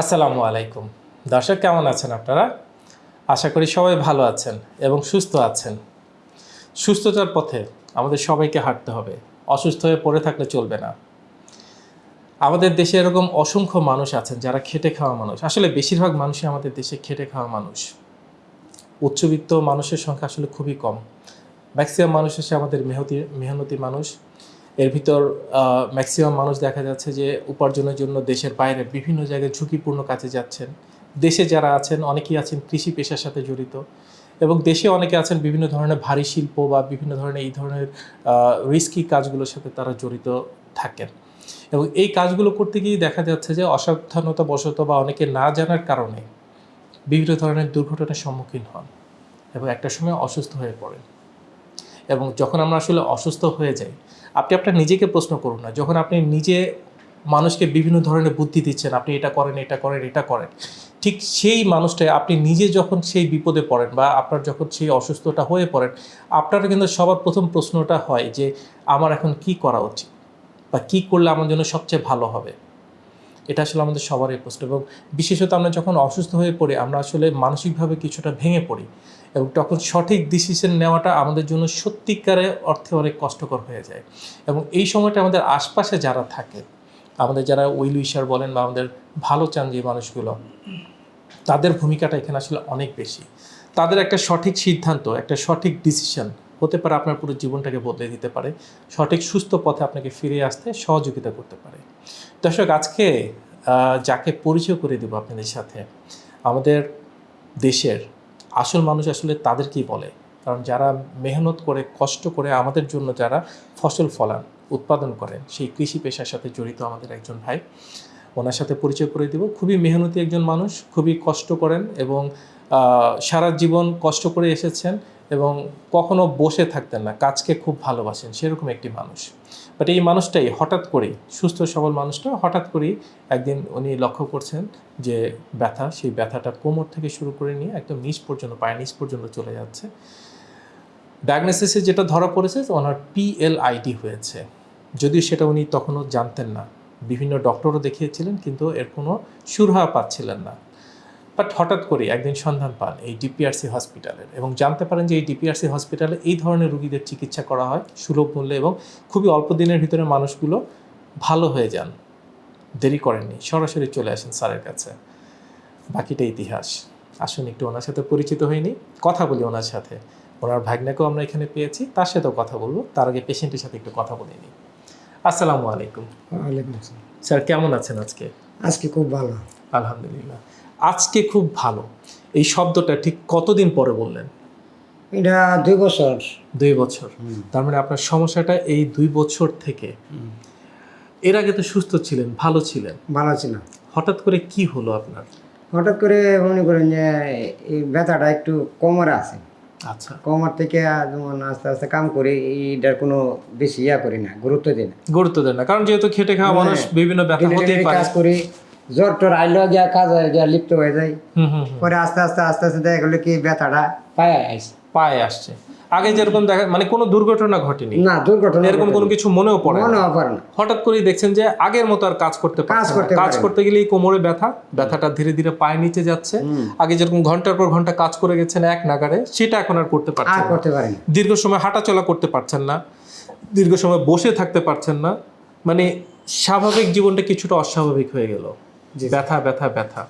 আসসালামু আলাইকুম। দর্শক, কেমন আছেন আপনারা? আশা করি সবাই ভালো আছেন এবং সুস্থ আছেন। সুস্থতার পথে আমাদের সবাইকে হাঁটতে হবে। অসুস্থ হয়ে পড়ে থাকলে চলবে না। আমাদের দেশে এরকম অসংখ্য মানুষ আছেন যারা খেটে খাওয়া মানুষ। আসলে বেশিরভাগ মানুষই আমাদের দেশে খেটে খাওয়া মানুষ। উচ্চবিত্ত মানুষের সংখ্যা আসলে খুবই কম। ম্যাক্সিমাম মানুষ হচ্ছে আমাদের মেহতি, মেহনতি মানুষ। এর ভিতর ম্যাক্সিমাম মানুষ দেখা যাচ্ছে যে উপার্জনের জন্য দেশের বাইরে বিভিন্ন জায়গায় ঝুঁকিপূর্ণ কাজে যাচ্ছেন। দেশে যারা আছেন, অনেকেই আছেন কৃষি পেশার সাথে জড়িত এবং দেশে অনেকে আছেন বিভিন্ন ধরনের ভারী শিল্প বা বিভিন্ন ধরনের এই ধরনের রিস্কি কাজগুলোর সাথে তারা জড়িত থাকেন। এবং এই কাজগুলো করতে গিয়ে দেখা যাচ্ছে যে অসাবধানতা বশত বা অনেকে না জানার কারণে বিভিন্ন ধরনের দুর্ঘটনার সম্মুখীন হন এবং একটা সময় অসুস্থ হয়ে পড়েন। এবং যখন আমরা আসলে অসুস্থ হয়ে যাই আপনি আপনার নিজেকে প্রশ্ন করুন না। যখন আপনি নিজে মানুষকে বিভিন্ন ধরনের বুদ্ধি দিচ্ছেন, আপনি এটা করেন এটা করেন এটা করেন, ঠিক সেই মানুষটা আপনি নিজে যখন সেই বিপদে পড়েন বা আপনার যখন সেই অসুস্থতা হয়ে পড়েন, আপনার কিন্তু সবার প্রথম প্রশ্নটা হয় যে, আমার এখন কি করা উচিত? বা কি করলে আমার জন্য সবচেয়ে ভালো হবে? এটা আসলে আমাদের সবারই প্রশ্ন। এবং বিশেষত আমরা যখন অসুস্থ হয়ে পড়ি, আমরা আসলে মানসিকভাবে কিছুটা ভেঙে পড়ি। এবং তখন সঠিক ডিসিশন নেওয়াটা আমাদের জন্য সত্যিকারে অর্থে অনেক কষ্টকর হয়ে যায়। এবং এই সময়টা আমাদের আশপাশে যারা থাকে, আমাদের যারা উইল উইশার বলেন বা আমাদের ভালো চান যে মানুষগুলো, তাদের ভূমিকাটা এখানে আসলে অনেক বেশি। তাদের একটা সঠিক সিদ্ধান্ত, একটা সঠিক ডিসিশন হতে পারে, আপনার পুরো জীবনটাকে বদলে দিতে পারে, সঠিক সুস্থ পথে আপনাকে ফিরে আসতে সহযোগিতা করতে পারে। দর্শক, আজকে যাকে পরিচয় করে দেবো আপনাদের সাথে, আমাদের দেশের আসল মানুষ আসলে তাদেরকেই বলে। কারণ যারা মেহনত করে, কষ্ট করে আমাদের জন্য যারা ফসল ফলান, উৎপাদন করেন, সেই কৃষি পেশার সাথে জড়িত আমাদের একজন ভাই, ওনার সাথে পরিচয় করে দিব। খুবই মেহনতি একজন মানুষ, খুবই কষ্ট করেন এবং সারা জীবন কষ্ট করে এসেছেন এবং কখনো বসে থাকতেন না, কাজকে খুব ভালোবাসেন, সেরকম একটি মানুষ। বাট এই মানুষটাই হঠাৎ করেই, সুস্থ সবল মানুষটা হঠাৎ করেই একদিন উনি লক্ষ্য করছেন যে ব্যথা, সেই ব্যথাটা কোমর থেকে শুরু করে নিয়ে একদম নিচ পর্যন্ত, পায়ের নিচ পর্যন্ত চলে যাচ্ছে। ডায়াগনোসিসে যেটা ধরা পড়েছে ওনার পিএলআইডি হয়েছে। যদিও সেটা উনি তখনও জানতেন না। বিভিন্ন ডক্টরও দেখিয়েছিলেন, কিন্তু এর কোনো সুরাহা পাচ্ছিলেন না। বাট হঠাৎ করে একদিন সন্ধান পান এই ডিপিআরসি হসপিটালের এবং জানতে পারেন যে এই ডিপিআরসি হসপিটালে এই ধরনের রুগীদের চিকিৎসা করা হয় সুলভ মূল্যে এবং খুবই অল্প দিনের ভিতরে মানুষগুলো ভালো হয়ে যান। দেরি করেননি সরাসরি চলে আসেন স্যারের কাছে। বাকিটা ইতিহাস। আসুন একটু ওনার সাথে পরিচিত হয়নি কথা বলি ওনার সাথে। ওনার ভাগ্নাকেও আমরা এখানে পেয়েছি তার সাথেও কথা বলব। তার আগে পেশেন্টের সাথে একটু কথা বলে নিই আসসালামু আলাইকুম। স্যার কেমন আছেন আজকে? আজকে খুব ভালো। আলহামদুলিল্লাহ। আজকে খুব ভালো। এই শব্দটা ঠিক কতদিন পরে বললেন? এটা দুই বছর। দুই বছর। তার মানে আপনার সমস্যাটা এই দুই বছর থেকে। এর আগে তো সুস্থ ছিলেন ভালো ছিলেন। ভালো ছিল হঠাৎ করে কি হলো আপনার? হঠাৎ করে মনে করেন যে এই ব্যথাটা একটু কোমরে আছে। আচ্ছা। কোমর থেকে যেমন আস্তে আস্তে কাম করি এইটার কোনো বেশি ইয়া করি না গুরুত্ব দিই না। গুরুত্ব দেন না কারণ যেহেতু খেটে খাওয়া মানুষ বিভিন্ন ব্যথা হতেই পারে। কাজ করি জ্বর টর আইলেও গিয়া কাজ হয়ে গিয়া লিপ্ত হয়ে যায়। পরে আস্তে আস্তে আস্তে আস্তে দেখা গেলো কি ব্যথাটা পায়ে আইছে পায়ে আসছে। আগে যেরকম দেখা মানে কোনো দুর্ঘটনা ঘটেনি? না দুর্ঘটনা এরকম কোনো কিছু মনেও পড়ে। মনে হয় পারে না। হঠাৎ করেই দেখছেন যে আগের মতো আর কাজ করতে না। করতে কাজ করতে গেলেই কোমরে ব্যথা ব্যথাটা ধীরে ধীরে পায়ে নিচে যাচ্ছে। আগে যেরকম ঘণ্টার পর ঘণ্টা কাজ করে গেছেন এক নাগারে সেটা এখন আর করতে পারছেন না। করতে পারি না দীর্ঘ সময় হাঁটাচলা করতে পারছেন না। দীর্ঘ সময় বসে থাকতে পারছেন না। মানে স্বাভাবিক জীবনটা কিছুটা অস্বাভাবিক হয়ে গেল। ব্যথা ব্যথা ব্যথা।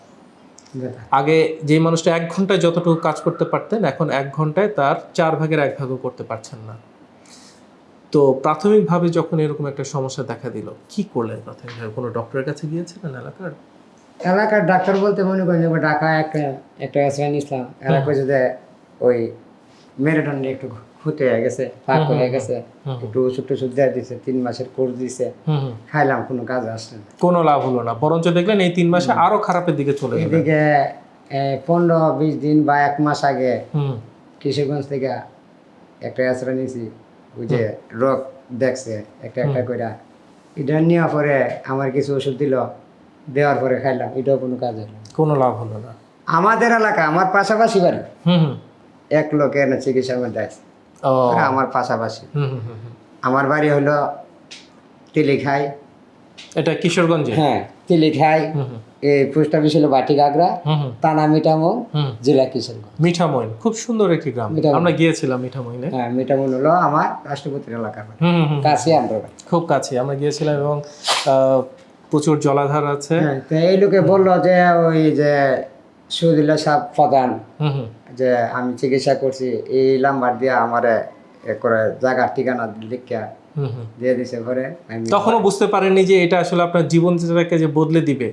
আগে যে মানুষটা এক ঘন্টায় যতটুকু কাজ করতে পারতেন এখন এক ঘন্টায় তার চার ভাগের এক ভাগও করতে পারছেন না। তো প্রাথমিকভাবে যখন এরকম একটা সমস্যা দেখা দিল কি করলেন প্রাথমিকভাবে? কোনো ডক্টরের কাছে গিয়েছিলেন এলাকার? এলাকার ডাক্তার বলতে মনে করেন ঢাকা একটা একটা ইসলাম এলাকায় যদি ওই মেরুদণ্ড একটু হয়ে গেছে ফাঁক হয়ে গেছে একটু ওষুধ টষুধ দিয়ে দিছে তিন মাসের কোর্স দিছে খাইলাম কোনো কাজ আসছে না। কোনো লাভ হলো না। বরঞ্চ দেখলেন এই তিন মাসে আরও খারাপের দিকে চলে গেল এদিকে পনেরো বিশ দিন বা এক মাস আগে কিশোরগঞ্জ থেকে একটা আশ্রয় নিয়েছি ওই যে রোগ দেখছে একটা একটা করে এটা নেওয়ার পরে আমার কিছু ওষুধ দিল দেওয়ার পরে খাইলাম এটাও কোনো কাজ হলো কোনো লাভ হলো না। আমাদের এলাকা আমার পাশাপাশি বাড়ি। এক লোকের চিকিৎসা মধ্যে আছে। আমার পাশাপাশি। আমার বাড়ি হলো তেলিখাই। এটা কিশোরগঞ্জে? হ্যাঁ তিলি খাই হুম হুম। এই পোস্ট অফিস হলো বাটি গাগরা হুম। হুম তানা হুম। জেলা কিশোরগঞ্জ। মিঠামইন খুব সুন্দর একটি গ্রাম। আমরা গিয়েছিলাম মিঠামইনে হ্যাঁ মিটামো হলো আমার রাষ্ট্রপতির এলাকার কাছে আমরা খুব কাছে। আমরা গিয়েছিলাম এবং প্রচুর জলাধার আছে। হ্যাঁ এই লোকে বলল যে ওই যে সুদিল্লা সাহ প্রধান। যে আমি চিকিৎসা করছি এই নাম্বার দিয়ে আমারে করে জায়গার ঠিকানা লিখিয়া হুম হুম। দিয়ে দিছে ঘরে। তখনও বুঝতে পারেননি যে এটা আসলে আপনার জীবনটাকে যে বদলে দিবে।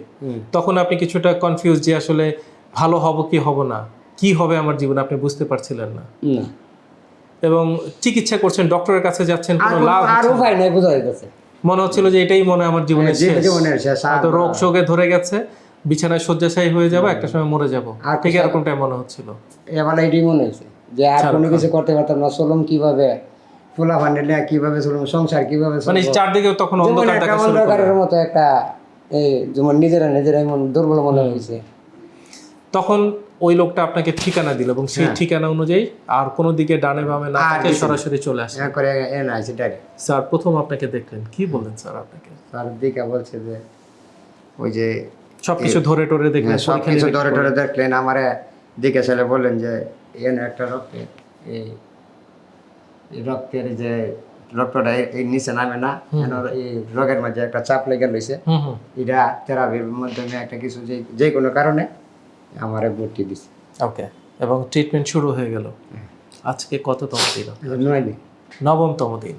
তখন আপনি কিছুটা কনফিউজ যে আসলে ভালো হব কি হব না কি হবে আমার জীবনে আপনি বুঝতে পারছিলেন না। এবং চিকিৎসা করছেন ডক্টরের কাছে যাচ্ছেন কোনো লাভ আর উপায় নেই বোঝা যাইতেছে। মনে হচ্ছিল যে এটাই মনে হয় আমার জীবনের শেষ। জীবনের শেষ রোগ শোকে ধরে গেছে বিছানায় শয্যাশায়ী হয়ে যাব একটা সময় মরে যাব। আর ঠিক এরকমটাই মনে হচ্ছিল। এবার এটাই মনে হয়েছে যে আর কোনো কিছু করতে পারতাম না চলুন কীভাবে? ফুলা ফান্ডে কীভাবে চলুন সংসার কীভাবে মানে। চারদিকে তখন। অন্ধকারের মতো একটা এই যেমন নিজেরা নিজেরাই মন দুর্বল মনে হয়েছে। তখন ওই লোকটা আপনাকে ঠিকানা দিল এবং সেই ঠিকানা অনুযায়ী আর কোনো দিকে ডানে বামে না হ্যাঁ। থেকে সরাসরি চলে আসে। হ্যাঁ করে এনে আছে ডাইরেক্ট স্যার প্রথম আপনাকে দেখলেন। কি বললেন স্যার আপনাকে? স্যার দিকে বলছে যে ওই যে সবকিছু ধরে টরে দেখলেন সব পরীক্ষা কিছু নিরীক্ষা ধরে। ধরে দেখলেন আমারে দিকে ছেলে বললেন যে এনে একটা রক্তে এই এই রক্তের যে রক্তটা এই- নিচে নামে না এই রোগের মাঝে একটা চাপ লেগে হুম এটা থেরাপির মাধ্যমে একটা কিছু যে যে কোনো কারণে আমারে ভর্তি দিছে। ওকে এবং ট্রিটমেন্ট শুরু হয়ে গেল। আজকে কততম দিন নয় দিন। নবমতম দিন।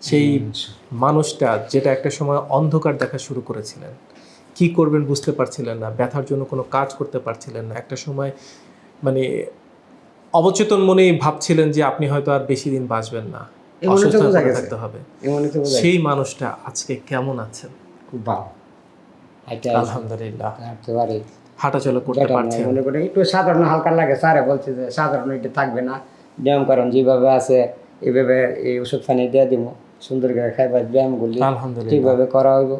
সেই মানুষটা যেটা একটা সময় অন্ধকার দেখা শুরু করেছিলেন। কি করবেন বুঝতে পারছিলেন না ব্যথার জন্য কোনো কাজ করতে পারছিলেন না। একটা সময় মানে অবচেতন মনেই ভাবছিলেন যে আপনি হয়তো আর বেশি দিন বাঁচবেন না। থাকতে হবে। সেই মানুষটা আজকে কেমন আছেন? আলহামদুলিল্লাহ। হাঁটাচলা করতে পারছেন? মনে করি একটু সাধারণ হালকা লাগে। স্যারে বলছে যে সাধারণ এটা থাকবে না। ব্যায়াম করেন যেভাবে আছে এইভাবে এই ওষুধ পানি দিয়ে দিব। সুন্দর করে খাইবা ব্যায়ামগুলি আলহামদুলিল্লাহ। ঠিকভাবে করা হইব।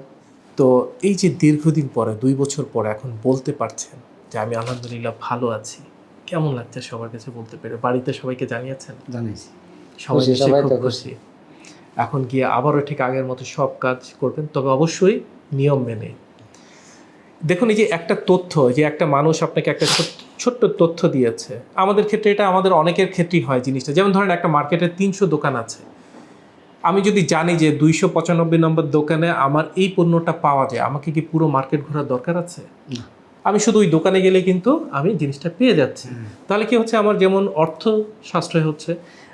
তো এই যে দীর্ঘদিন পরে দুই বছর পরে এখন বলতে পারছেন যে আমি আলহামদুলিল্লাহ ভালো আছি কেমন লাগছে সবার কাছে বলতে পেরে? বাড়িতে সবাইকে জানিয়েছেন? জানিয়েছি। সবাই খুব খুশি। এখন গিয়ে আবারও ঠিক আগের মতো সব কাজ করবেন তবে অবশ্যই নিয়ম মেনে। দেখুন এই যে একটা তথ্য যে একটা মানুষ আপনাকে একটা ছোট্ট ছোট্ট তথ্য দিয়েছে আমাদের ক্ষেত্রে এটা আমাদের অনেকের ক্ষেত্রেই হয় জিনিসটা। যেমন ধরেন একটা মার্কেটে তিনশো দোকান আছে আমি যদি জানি যে দুইশো পঁচানব্বই নম্বর দোকানে আমার এই পণ্যটা পাওয়া যায় আমাকে কি পুরো মার্কেট ঘোরার দরকার আছে? আমি শুধু ওই দোকানে গেলে কিন্তু আমি জিনিসটা পেয়ে যাচ্ছি। তাহলে কি হচ্ছে? আমার যেমন অর্থ সাশ্রয় হচ্ছে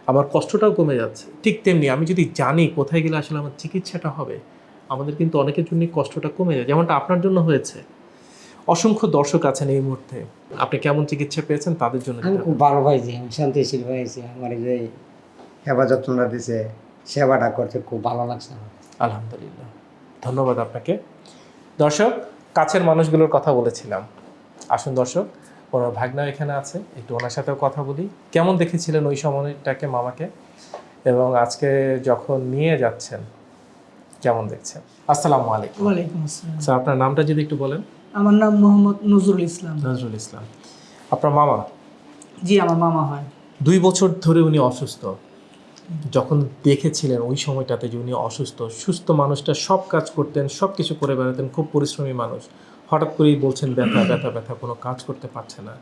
আমার কষ্টটাও কমে যাচ্ছে। ঠিক তেমনি আমি যদি জানি কোথায় গেলে আসলে আমার চিকিৎসাটা হবে আমাদের কিন্তু অনেকের জন্য কষ্টটা কমে যায়। যেমনটা আপনার জন্য হয়েছে। অসংখ্য দর্শক আছেন এই মুহূর্তে। আপনি কেমন চিকিৎসা পেয়েছেন তাদের জন্য আমি খুব ভালো পাইছি শান্তিশীল পাইছি আমার এই যে যত্নটা দিছে সেবাটা করতে খুব ভালো লাগছে আমার। আলহামদুলিল্লাহ। ধন্যবাদ আপনাকে। দর্শক কাছের মানুষগুলোর কথা বলেছিলাম। আসুন দর্শক ওনার ভাগনা এখানে আছে। একটু ওনার সাথেও কথা বলি। কেমন দেখেছিলেন ওই সময়টাকে মামাকে? এবং আজকে যখন নিয়ে যাচ্ছেন কেমন দেখছেন? আসসালামু আলাইকুম। ওয়ালাইকুম আসসালাম। স্যার আপনার নামটা যদি একটু বলেন। আমার নাম মোহাম্মদ নজরুল ইসলাম। নজরুল ইসলাম। আপনার মামা? জি আমার মামা হয়। দুই বছর ধরে উনি অসুস্থ। যখন দেখেছিলেন ওই সময়টাতে যে উনি অসুস্থ সুস্থ মানুষটা সব কাজ করতেন সব কিছু করে বেড়াতেন খুব পরিশ্রমী মানুষ। হঠাৎ করেই বলছেন ব্যথা ব্যথা ব্যথা কোনো কাজ করতে পারছে না।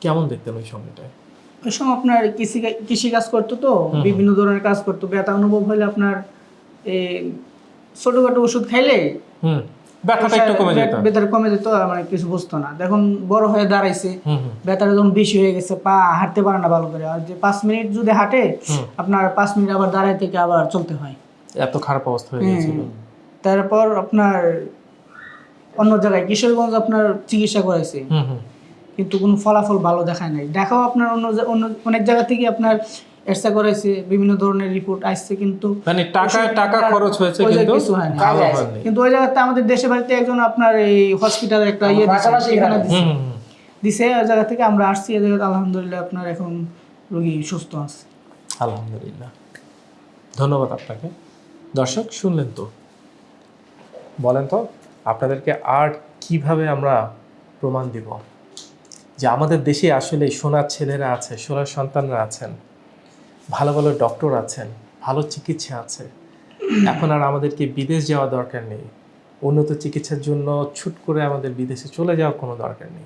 কেমন দেখতেন ওই সময়টায়? ওই সময় আপনার কৃষি কৃষি কাজ করতো তো বিভিন্ন ধরনের কাজ করতো। ব্যথা অনুভব হলে আপনার এই ছোটখাটো ওষুধ খাইলে হুম। ব্যথাটা একটু কমে যেত। ব্যথা কমে যেত মানে কিছু বুঝতো না। এখন বড় হয়ে দাঁড়াইছে হুম হুম। ব্যথাটা যখন বেশি হয়ে গেছে পা হাঁটতে পারে না ভালো করে। আর যে পাঁচ মিনিট যদি হাঁটে আপনার পাঁচ মিনিট আবার দাঁড়ায় থেকে আবার চলতে হয়। এত খারাপ অবস্থা হয়ে গেছিল তারপর আপনার অন্য জায়গায় কিশোরগঞ্জ আপনার চিকিৎসা করাইছে। হুম কিন্তু কোনো ফলাফল ভালো দেখায় নাই। দেখাও আপনার অন্য অন্য অনেক জায়গা থেকে আপনার এক্সরা করাইছে বিভিন্ন ধরনের রিপোর্ট আসছে কিন্তু মানে টাকা টাকা খরচ হয়েছে ওই কিন্তু কিছু হয়নি। ভালো হয়নি। কিন্তু ওই জায়গাতে আমাদের দেশে বাড়িতে একজন আপনার এই হসপিটালে একটা ইয়ে। দিছে ওই জায়গা থেকে আমরা আসছি এই জায়গাতে আলহামদুলিল্লাহ আপনার এখন রোগী সুস্থ আছে। আলহামদুলিল্লাহ। ধন্যবাদ আপনাকে। দর্শক শুনলেন তো? বলেন তো আপনাদেরকে আর কীভাবে আমরা প্রমাণ দিব? যে আমাদের দেশে আসলে সোনার ছেলেরা আছে সোনার সন্তানরা আছেন। ভালো ভালো ডক্টর আছেন, ভালো চিকিৎসা আছে। এখন আর আমাদেরকে বিদেশ যাওয়া দরকার নেই। উন্নত চিকিৎসার জন্য ছুট করে আমাদের বিদেশে চলে যাওয়ার কোনো দরকার নেই।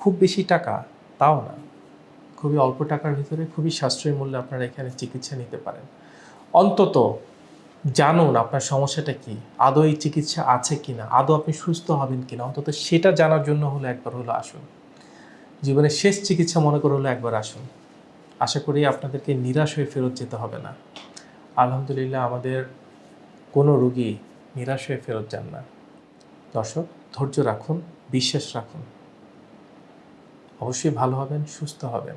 খুব বেশি টাকা, তাও না। খুবই অল্প টাকার ভিতরে খুবই সাশ্রয়ী মূল্যে আপনারা এখানে চিকিৎসা নিতে পারেন। অন্তত জানুন আপনার সমস্যাটা কি, আদৌ এই চিকিৎসা আছে কি না আদৌ আপনি সুস্থ হবেন কি না অন্তত সেটা জানার জন্য হলো একবার হলো আসুন। জীবনের শেষ চিকিৎসা মনে করে হলো একবার আসুন। আশা করি আপনাদেরকে নিরাশ হয়ে ফেরত যেতে হবে না। আলহামদুলিল্লাহ আমাদের কোনো রুগী নিরাশ হয়ে ফেরত যান না। দর্শক, ধৈর্য রাখুন, বিশ্বাস রাখুন। অবশ্যই ভালো হবেন, সুস্থ হবেন।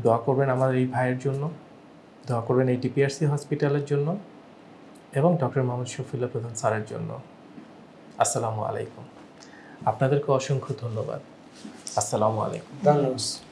দোয়া করবেন আমার এই ভাইয়ের জন্য, দোয়া করবেন এই ডিপিআরসি হসপিটালের জন্য এবং ডক্টর মোহাম্মদ শফিউল্লাহ প্রধান স্যারের জন্য। আসসালামু আলাইকুম। আপনাদেরকে অসংখ্য ধন্যবাদ। আসসালামু আলাইকুম। ধন্যবাদ।